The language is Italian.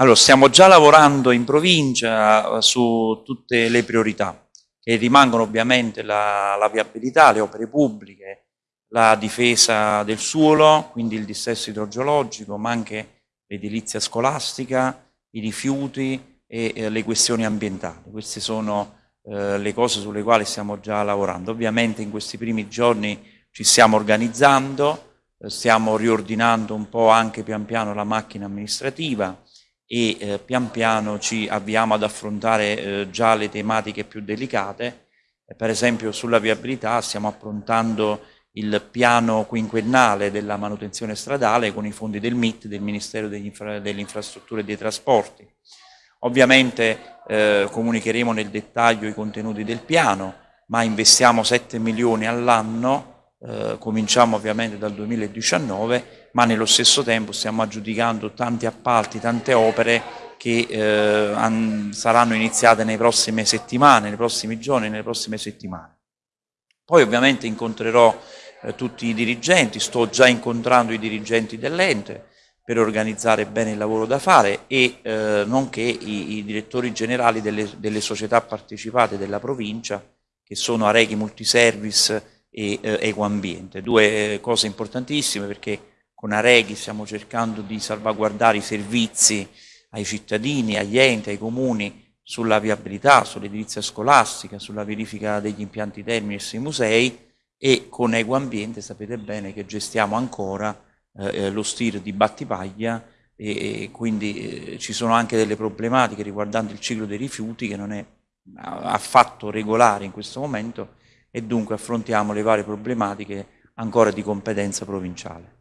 Allora, stiamo già lavorando in provincia su tutte le priorità, che rimangono ovviamente la, la viabilità, le opere pubbliche, la difesa del suolo, quindi il dissesto idrogeologico, ma anche l'edilizia scolastica, i rifiuti e eh, le questioni ambientali. Queste sono eh, le cose sulle quali stiamo già lavorando. Ovviamente in questi primi giorni ci stiamo organizzando, eh, stiamo riordinando un po' anche pian piano la macchina amministrativa e eh, pian piano ci avviamo ad affrontare eh, già le tematiche più delicate. per esempio sulla viabilità stiamo approntando il piano quinquennale della manutenzione stradale con i fondi del MIT, del Ministero delle Infra Infrastrutture e dei Trasporti. Ovviamente eh, comunicheremo nel dettaglio i contenuti del piano, ma investiamo 7 milioni all'anno, eh, cominciamo ovviamente dal 2019, ma nello stesso tempo stiamo aggiudicando tanti appalti, tante opere che eh, saranno iniziate nelle prossime settimane, nei prossimi giorni, nelle prossime settimane. Poi ovviamente incontrerò eh, tutti i dirigenti, sto già incontrando i dirigenti dell'ente per organizzare bene il lavoro da fare e eh, nonché i, i, direttori generali delle, delle, società partecipate della provincia che sono Areghi Multiservice e eh, Ecoambiente. Due eh, cose importantissime perché con Areghi stiamo cercando di salvaguardare i servizi ai cittadini, agli enti, ai comuni sulla viabilità, sull'edilizia scolastica, sulla verifica degli impianti termini e sui musei e con Eco Ambiente sapete bene che gestiamo ancora eh, eh lo STIR di Battipaglia e, e quindi eh, ci sono anche delle problematiche riguardanti il ciclo dei rifiuti che non è affatto regolare in questo momento e dunque affrontiamo le varie problematiche ancora di competenza provinciale.